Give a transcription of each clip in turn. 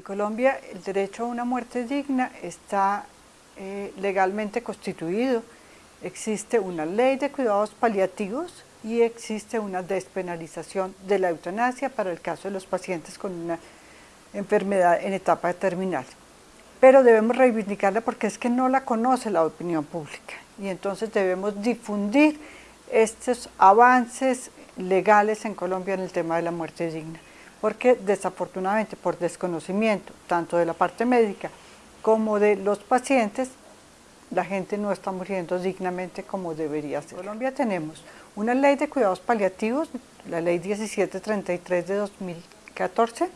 Colombia el derecho a una muerte digna está eh, legalmente constituido. Existe una ley de cuidados paliativos y existe una despenalización de la eutanasia para el caso de los pacientes con una enfermedad en etapa terminal. Pero debemos reivindicarla porque es que no la conoce la opinión pública y entonces debemos difundir estos avances legales en Colombia en el tema de la muerte digna porque desafortunadamente por desconocimiento tanto de la parte médica como de los pacientes la gente no está muriendo dignamente como debería ser. En Colombia tenemos una ley de cuidados paliativos, la ley 1733 de 2014,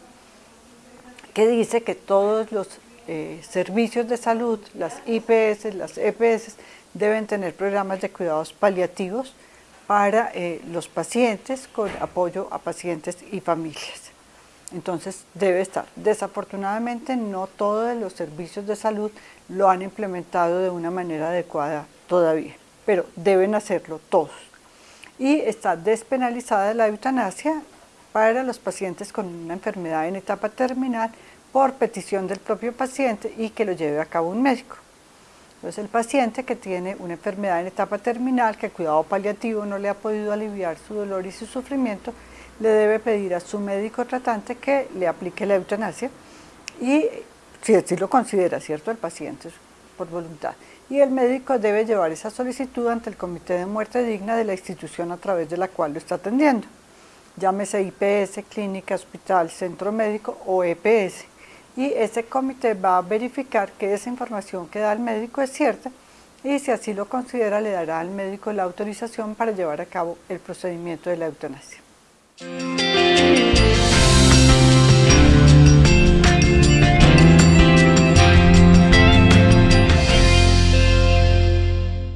que dice que todos los eh, servicios de salud, las IPS, las EPS, deben tener programas de cuidados paliativos para eh, los pacientes con apoyo a pacientes y familias. Entonces debe estar. Desafortunadamente no todos los servicios de salud lo han implementado de una manera adecuada todavía, pero deben hacerlo todos. Y está despenalizada la eutanasia para los pacientes con una enfermedad en etapa terminal por petición del propio paciente y que lo lleve a cabo un médico. Entonces el paciente que tiene una enfermedad en etapa terminal, que el cuidado paliativo no le ha podido aliviar su dolor y su sufrimiento, le debe pedir a su médico tratante que le aplique la eutanasia y si así lo considera, ¿cierto? El paciente por voluntad. Y el médico debe llevar esa solicitud ante el Comité de Muerte Digna de la institución a través de la cual lo está atendiendo. Llámese IPS, clínica, hospital, centro médico o EPS. Y ese comité va a verificar que esa información que da el médico es cierta y si así lo considera le dará al médico la autorización para llevar a cabo el procedimiento de la eutanasia.